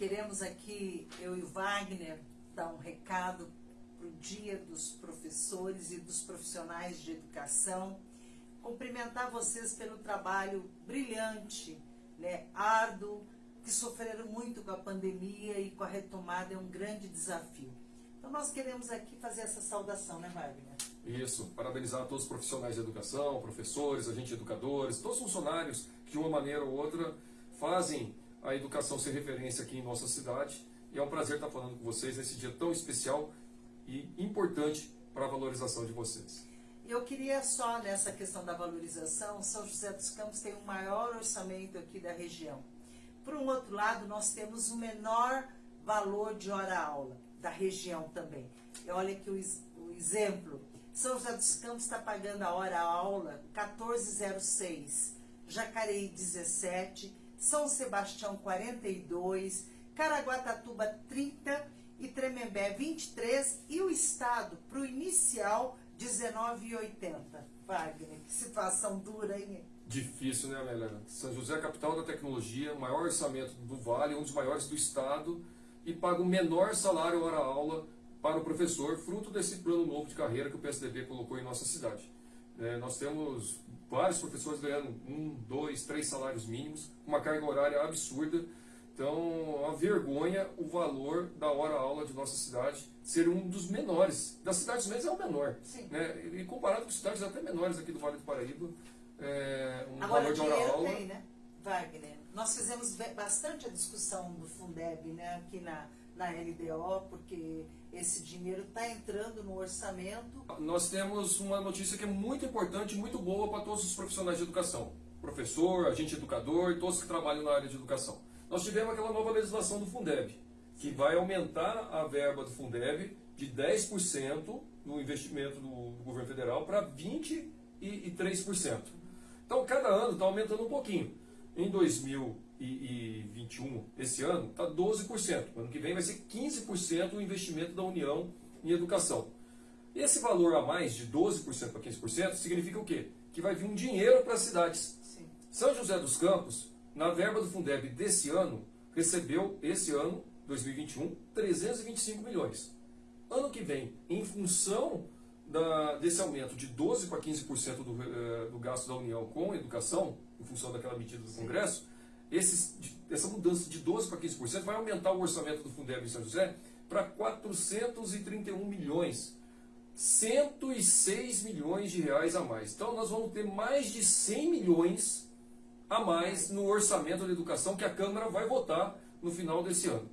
Queremos aqui, eu e o Wagner, dar um recado para o Dia dos Professores e dos Profissionais de Educação. Cumprimentar vocês pelo trabalho brilhante, né, árduo, que sofreram muito com a pandemia e com a retomada é um grande desafio. Então nós queremos aqui fazer essa saudação, né Wagner? Isso, parabenizar todos os profissionais de educação, professores, agentes educadores, todos os funcionários que de uma maneira ou outra fazem a educação ser referência aqui em nossa cidade. E é um prazer estar falando com vocês nesse dia tão especial e importante para a valorização de vocês. Eu queria só, nessa questão da valorização, São José dos Campos tem o maior orçamento aqui da região. Por um outro lado, nós temos o menor valor de hora-aula da região também. E olha aqui o, o exemplo. São José dos Campos está pagando a hora-aula 14,06, Jacareí 17, São Sebastião 42, Caraguatatuba 30 e Tremembé 23 e o Estado para o inicial 19,80. Wagner, que situação dura, hein? Difícil, né, Amélia? São José é capital da tecnologia, maior orçamento do Vale, um dos maiores do Estado, e paga o menor salário hora-aula para o professor, fruto desse plano novo de carreira que o PSDB colocou em nossa cidade. É, nós temos vários professores ganhando um, dois, três salários mínimos, uma carga horária absurda. Então, a vergonha o valor da hora-aula de nossa cidade ser um dos menores. Das cidades médias é o menor. Sim. Né? E comparado com cidades até menores aqui do Vale do Paraíba, é, um Agora, valor de hora-aula... tem, né, Wagner? Nós fizemos bastante a discussão do Fundeb, né, aqui na, na LDO, porque esse dinheiro está entrando no orçamento. Nós temos uma notícia que é muito importante, muito boa para todos os profissionais de educação. Professor, agente educador todos que trabalham na área de educação. Nós tivemos aquela nova legislação do Fundeb, que vai aumentar a verba do Fundeb de 10% no investimento do, do governo federal para 23%. Então, cada ano está aumentando um pouquinho. Em 2021, esse ano, está 12%. Ano que vem vai ser 15% o investimento da União em educação. Esse valor a mais, de 12% para 15%, significa o quê? Que vai vir um dinheiro para as cidades. Sim. São José dos Campos, na verba do Fundeb desse ano, recebeu, esse ano, 2021, 325 milhões. Ano que vem, em função da, desse aumento de 12% para 15% do, uh, do gasto da União com educação, em função daquela medida do Congresso, esses, essa mudança de 12% para 15% vai aumentar o orçamento do Fundeb em São José para 431 milhões. 106 milhões de reais a mais. Então nós vamos ter mais de 100 milhões a mais no orçamento da educação que a Câmara vai votar no final desse ano.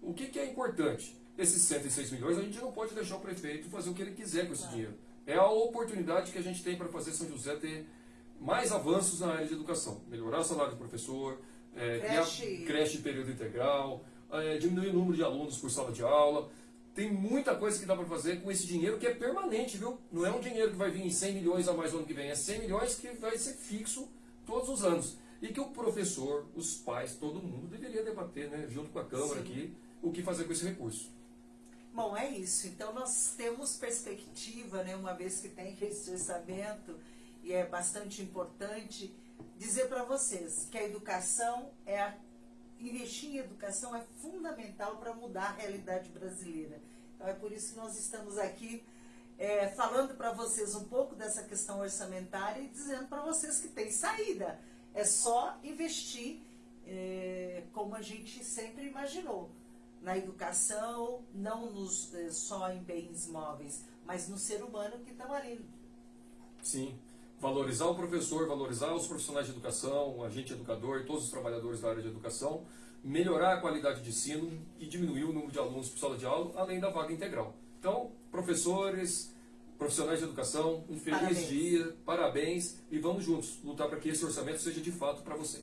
O que, que é importante? esses 106 milhões, a gente não pode deixar o prefeito fazer o que ele quiser com esse dinheiro. É a oportunidade que a gente tem para fazer São José ter mais avanços na área de educação. Melhorar o salário do professor, é, creche. criar creche de período integral, é, diminuir o número de alunos por sala de aula. Tem muita coisa que dá para fazer com esse dinheiro que é permanente, viu? Não é um dinheiro que vai vir em 100 milhões a mais no ano que vem, é 100 milhões que vai ser fixo todos os anos. E que o professor, os pais, todo mundo deveria debater, né, junto com a Câmara Sim. aqui, o que fazer com esse recurso. Bom, é isso. Então nós temos perspectiva, né, uma vez que tem esse orçamento, e é bastante importante dizer para vocês que a educação é a, investir em educação é fundamental para mudar a realidade brasileira. Então é por isso que nós estamos aqui é, falando para vocês um pouco dessa questão orçamentária e dizendo para vocês que tem saída. É só investir é, como a gente sempre imaginou na educação, não nos, eh, só em bens móveis, mas no ser humano que está ali. Sim. Valorizar o professor, valorizar os profissionais de educação, o agente educador e todos os trabalhadores da área de educação, melhorar a qualidade de ensino e diminuir o número de alunos por sala de aula, além da vaga integral. Então, professores, profissionais de educação, um feliz parabéns. dia, parabéns e vamos juntos lutar para que esse orçamento seja de fato para você.